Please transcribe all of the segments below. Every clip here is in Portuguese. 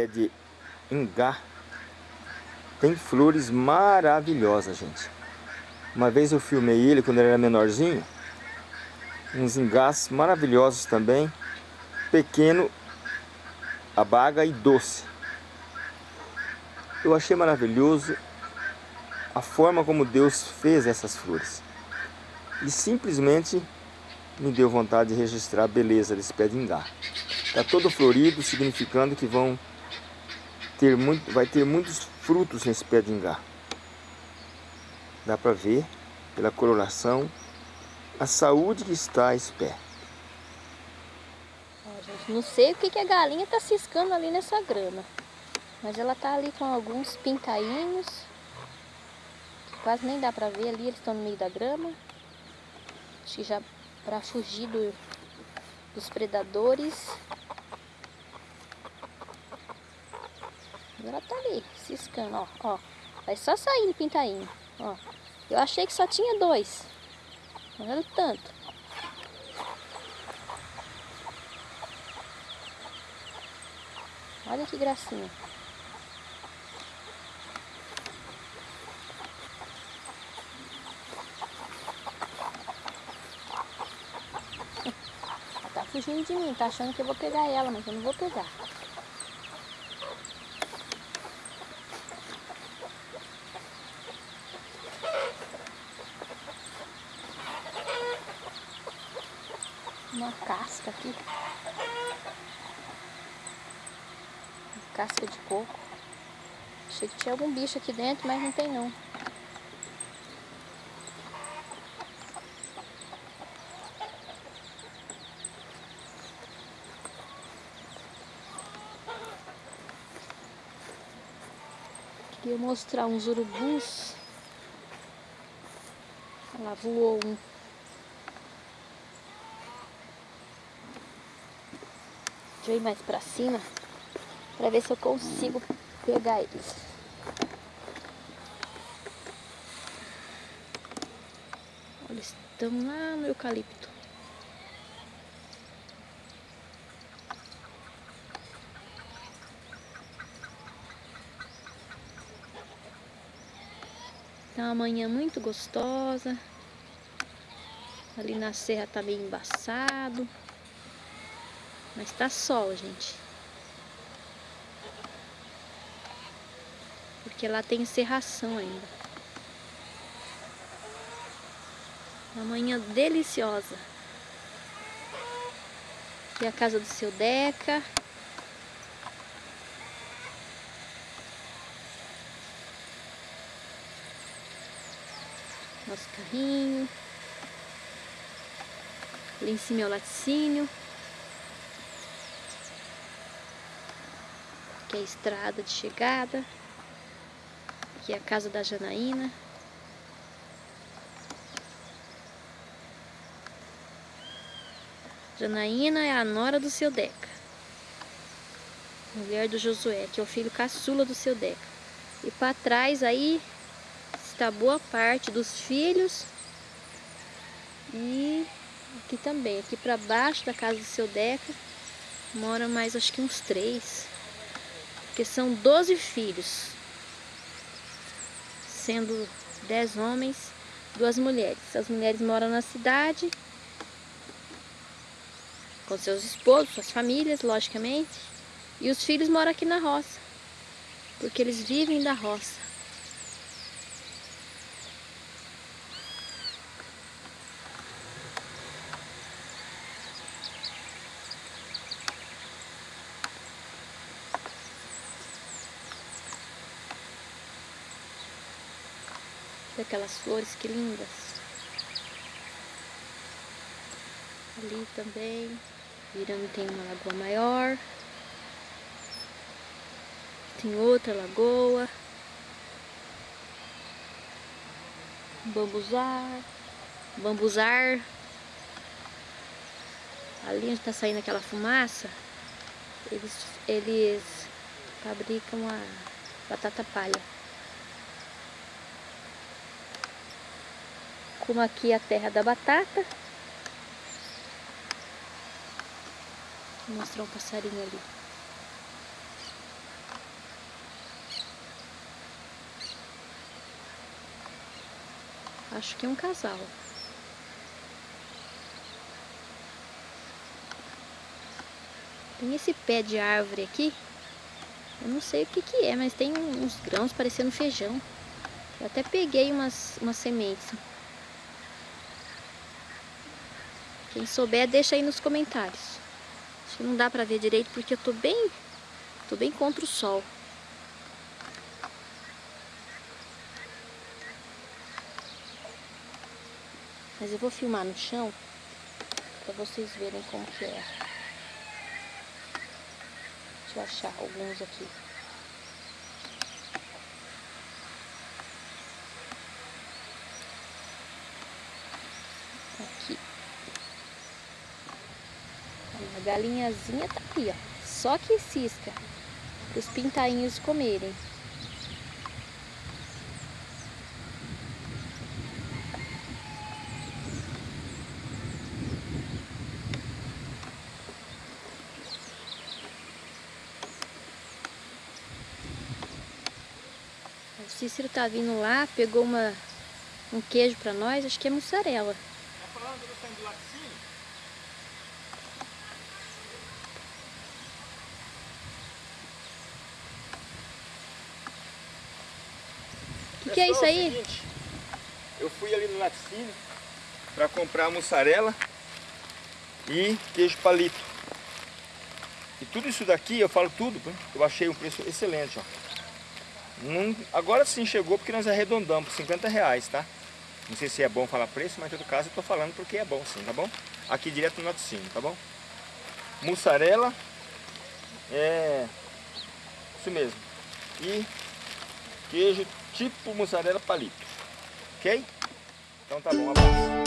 pé de ingá tem flores maravilhosas, gente. Uma vez eu filmei ele quando ele era menorzinho. Uns ingás maravilhosos também. Pequeno, abaga e doce. Eu achei maravilhoso a forma como Deus fez essas flores. E simplesmente me deu vontade de registrar a beleza desse pé de ingá. Está todo florido, significando que vão ter muito, vai ter muitos frutos nesse pé de ingá. Dá para ver, pela coloração, a saúde que está esse pé. Não sei o que, que a galinha está ciscando ali nessa grama. Mas ela tá ali com alguns pintainhos. Quase nem dá para ver ali, eles estão no meio da grama. Acho que já para fugir do, dos predadores. Agora tá ali, ciscando, ó, ó. Vai só saindo pintainho, ó. Eu achei que só tinha dois. Olha o tanto. Olha que gracinha. Ela tá fugindo de mim, tá achando que eu vou pegar ela, mas eu não vou pegar. Uma casca aqui. Casca de coco. Achei que tinha algum bicho aqui dentro, mas não tem não. Queria mostrar uns urubus. Lá voou um. Eu ir mais pra cima pra ver se eu consigo pegar eles. Olha, estão lá no eucalipto. Tá uma manhã muito gostosa. Ali na serra tá meio embaçado. Mas tá sol, gente. Porque lá tem serração ainda. Uma manhã deliciosa. É a casa do seu Deca. Nosso carrinho. Ali em cima é o laticínio. Aqui é a estrada de chegada. Aqui é a casa da Janaína. Janaína é a nora do seu Deca. Mulher do Josué, que é o filho caçula do seu Deca. E para trás aí está boa parte dos filhos. E aqui também, aqui para baixo da casa do seu Deca, mora mais acho que uns três. Porque são 12 filhos. Sendo 10 homens, duas mulheres. As mulheres moram na cidade com seus esposos, suas famílias, logicamente. E os filhos moram aqui na roça, porque eles vivem da roça. Aquelas flores que lindas. Ali também. Virando tem uma lagoa maior. Tem outra lagoa. Bambuzar. Bambuzar. Ali onde está saindo aquela fumaça, eles, eles fabricam a batata palha. como aqui a terra da batata. Vou mostrar um passarinho ali. Acho que é um casal. Tem esse pé de árvore aqui. Eu não sei o que que é, mas tem uns grãos parecendo feijão. Eu até peguei umas, umas sementes. Quem souber, deixa aí nos comentários. Acho que não dá pra ver direito porque eu tô bem, tô bem contra o sol. Mas eu vou filmar no chão para vocês verem como que é. Deixa eu achar alguns. Aqui. A galinhazinha tá aqui, ó. Só que cisca. Para os pintainhos comerem. Cícero tá vindo lá, pegou uma, um queijo pra nós, acho que é mussarela. Tá falando do laticínio? Que, que, é isso aí? É eu fui ali no laticínio para comprar mussarela e queijo palito. E tudo isso daqui, eu falo tudo, eu achei um preço excelente, ó. Agora sim chegou porque nós arredondamos por 50 reais, tá? Não sei se é bom falar preço, mas em todo caso eu tô falando porque é bom sim, tá bom? Aqui direto no laticínio, tá bom? Mussarela, é isso mesmo. E queijo tipo mussarela palito, ok? Então tá bom, abraço.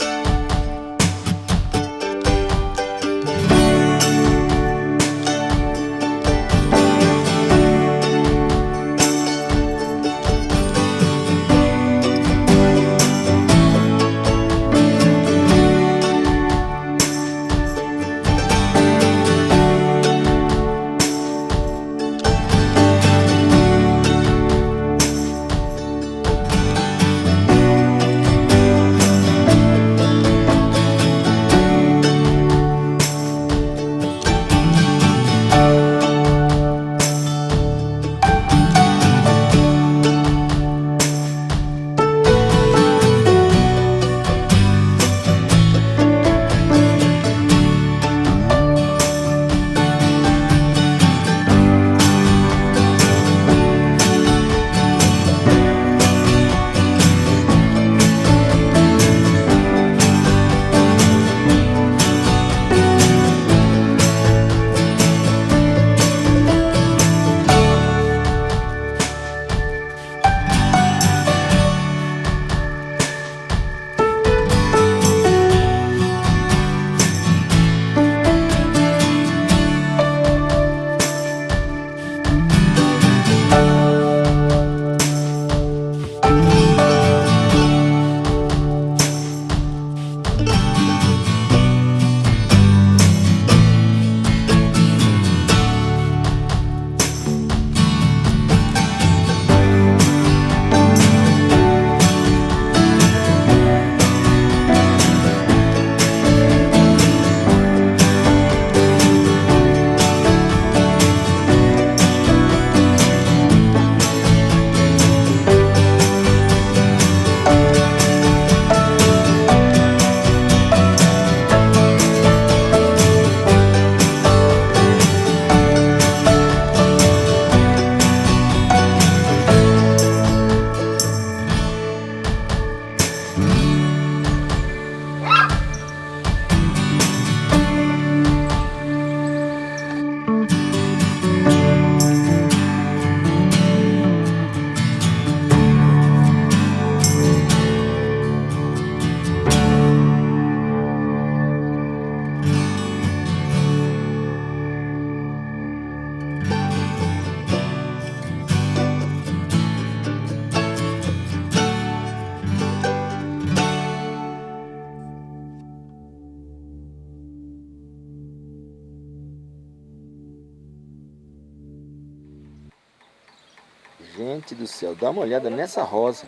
Gente do céu, dá uma olhada nessa rosa.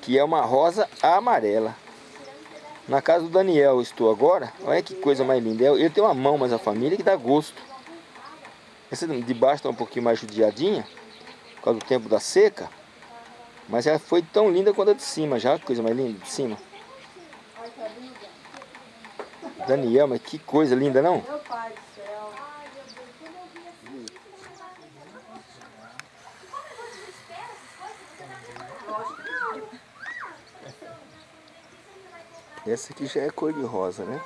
que é uma rosa amarela. Na casa do Daniel estou agora. Olha que coisa mais linda. Ele tem uma mão, mas a família que dá gosto. Essa de baixo está um pouquinho mais judiadinha, por causa do tempo da seca. Mas ela foi tão linda quanto a de cima, já que coisa mais linda de cima. Daniel, mas que coisa linda, não? Meu pai do céu. Essa aqui já é cor de rosa, né?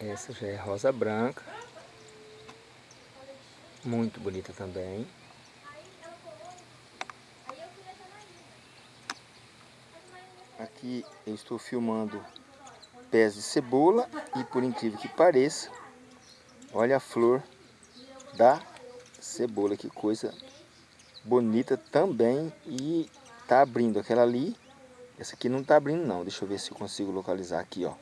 Essa já é rosa branca. Muito bonita também. Aqui eu estou filmando pés de cebola e por incrível que pareça, olha a flor da cebola, que coisa bonita também e tá abrindo aquela ali essa aqui não tá abrindo não, deixa eu ver se eu consigo localizar aqui, ó.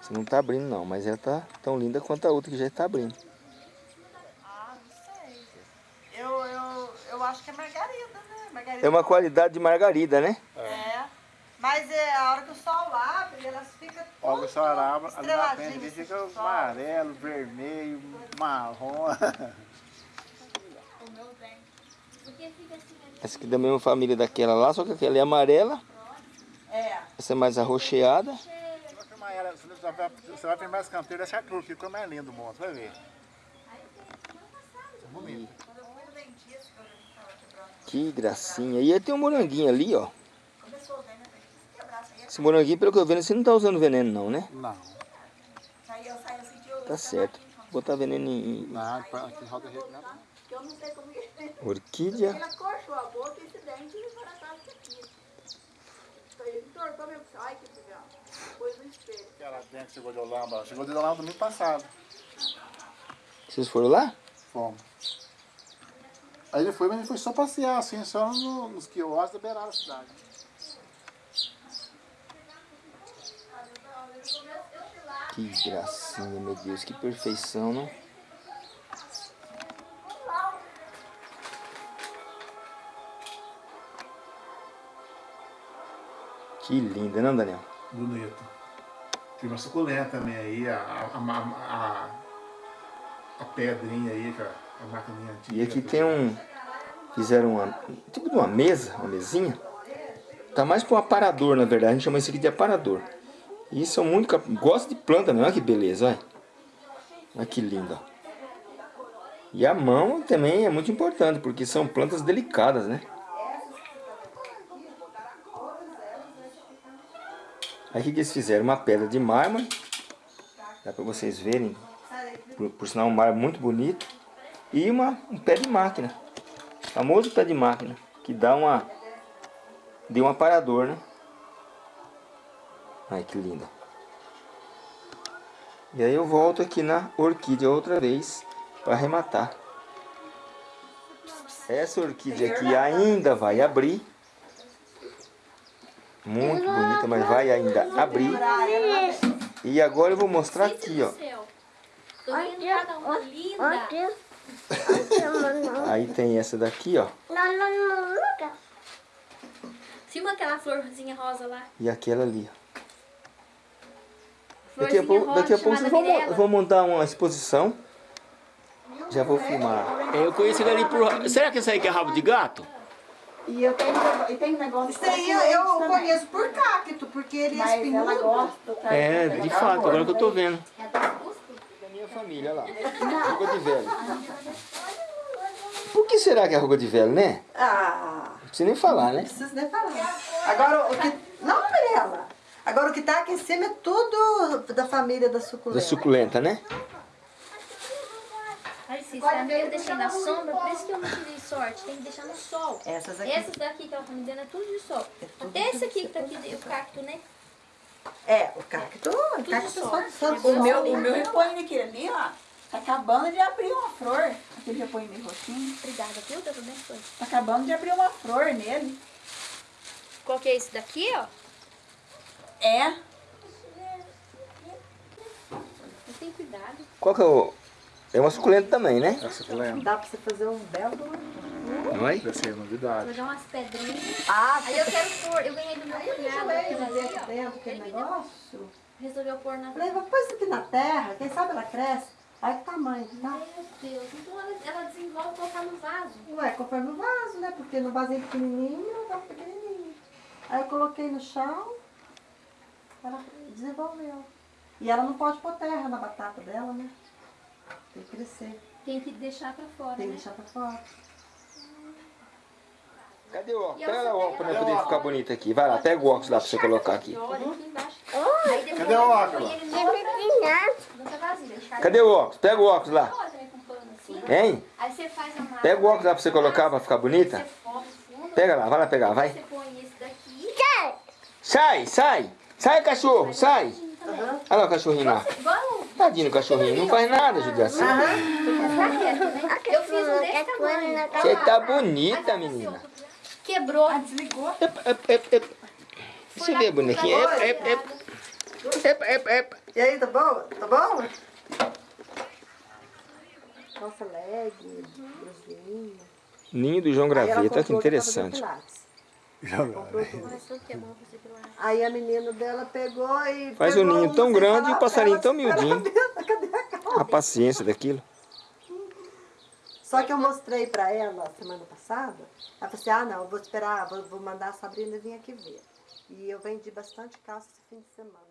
Essa não tá abrindo não, mas ela tá tão linda quanto a outra que já está abrindo. Ah, não sei. Eu, eu, eu acho que é margarida, né? Margarida. É uma qualidade de margarida, né? É. Mas é a hora que o sol abre, elas ficam Ó, o sol abre, ali na frente estreladinhas, fica assim, amarelo, vermelho, marrom. Essa aqui da mesma família daquela lá, só que aquela é amarela, É. essa é mais ela, Você vai- filmar esse canteiro dessa cruz, ficou mais lindo o monte, vai ver. É bonito. Que gracinha. E aí tem um moranguinho ali, ó. Esse moranguinho, pelo que eu vejo, você não tá usando veneno não, né? Não, aí eu saí assim de eu Tá certo. Botar veneno em não, aqui não. Que eu não sei como que orquídea. Ele acorchou a boca e esse dente e o coração aqui. Então ele entortou mesmo. Ai, que legal. Pôs no espelho. Aquela dente chegou de Holanda, chegou de no domingo passado. Vocês foram lá? Fomos. Aí ele foi, mas ele foi só passear, assim, só no- nos quiosques da beirada da cidade. Que gracinha, meu Deus, que perfeição, não? Que linda, não, Daniel? Bonito. Tem uma suculenta também aí, a, a, a, a, a pedrinha aí, que é a maquininha antiga. E aqui tem um... Fizeram uma, tipo de uma mesa, uma mesinha. Tá mais para um aparador, na verdade. A gente chama isso aqui de aparador. E são muito... cap- Gosto de planta mesmo, olha que beleza, olha. Olha que linda. E a mão também é muito importante, porque são plantas delicadas, né? Aí o que que eles fizeram? Uma pedra de mármore. Dá para vocês verem. Por, por sinal, um mármore muito bonito. E uma, um pé de máquina. Famoso pé de máquina. Que dá uma... Deu um aparador, né? Ai, que linda. E aí eu volto aqui na orquídea outra vez para arrematar. Essa orquídea aqui ainda vai abrir. Muito bonita, mas vai ainda abrir. E agora eu vou mostrar aqui, ó. Aí tem essa daqui, ó. Filma aquela florzinha rosa lá. E aquela ali, ó. Daqui a pouco, daqui a pouco vocês vão, montar uma exposição. Já vou filmar. Eu conheço ele ali por. Será que esse aí que é rabo de gato? E eu tenho, e tem um negócio Isso aí eu, eu conheço por cacto, porque ele é Mas ela espinhudo. gosta, tá? É, de fato, agora que eu tô vendo. Da minha família, olha lá. Ruga de velho. Por que será que é ruga de velho, né? Ah, Não precisa nem falar, né? não precisa nem falar. Agora, o que... Não, Mirella. Agora, o que tá aqui em cima é tudo da família da Da suculenta. suculenta, né? Ai, Cícera, eu deixei na sombra, por isso que eu não tirei sorte. Tem que deixar no sol. Essas aqui. Essas daqui que ela tá me dando é tudo de sol. tudo Até esse aqui que tá aqui, o cacto, né? É, o cacto. O cacto só. só, É O meu, o meu repolho aqui ali, ó, tá acabando de abrir uma flor. Aquele repolho meio roxinho. Obrigada, viu? Deus abençoe. Tá acabando de abrir uma flor nele. Qual que é esse daqui, ó? É. Tem cuidado. Qual que é o... É uma suculenta também, né? É suculenta. Dá pra você fazer um belo. Oi? Vai ser novidade. Vou dar umas pedrinhas. Ah, Aí eu quero pôr, eu ganhei do meu Aí eu cunhado de ver ali, aqui dentro aquele negócio. Resolveu pôr na... Falei, pôr isso aqui na terra, quem sabe ela cresce. Olha que tamanho tá. Meu Deus, então ela, ela desenvolve colocar no vaso. Ué, conforme o vaso, né? Porque no vasinho pequenininho, ela tava pequenininho. Aí eu coloquei no chão, ela desenvolveu. E ela não pode pôr terra na batata dela, né? Tem que crescer, Tem que deixar pra fora, tem que né? deixar pra fora. Cadê o óculos? Pega o óculos pra poder óculos. ficar bonito aqui. Vai lá, pega o óculos lá pra você colocar aqui. Cadê o óculos? vasilha. Cadê o óculos? Pega o óculos lá. Pano assim. Hein? Aí você faz a massa. Pega o óculos lá pra você colocar pra ficar bonita. Pega lá, vai lá pegar, vai. Você põe esse daqui. Sai, sai! Sai, cachorro, sai! Olha lá o cachorrinho lá. Tadinho do cachorrinho, não faz nada, quieto, né? Eu fiz um desse tamanho. Você tá bonita, assim, menina. Quebrou. Desligou? Ep, ep. Deixa eu ver, bonequinha. E aí, tá bom? Tá bom? Nossa, leg. Ninho do João Graveta, que interessante. Que é. Aí a menina dela pegou e. Faz pegou um ninho um tão grande e o passarinho pra tão miudinho. a calça? A paciência daquilo. Só que eu mostrei pra ela semana passada. Ela falou assim: ah, não, eu vou esperar, vou, vou mandar a Sabrina vir aqui ver. E eu vendi bastante calça esse fim de semana.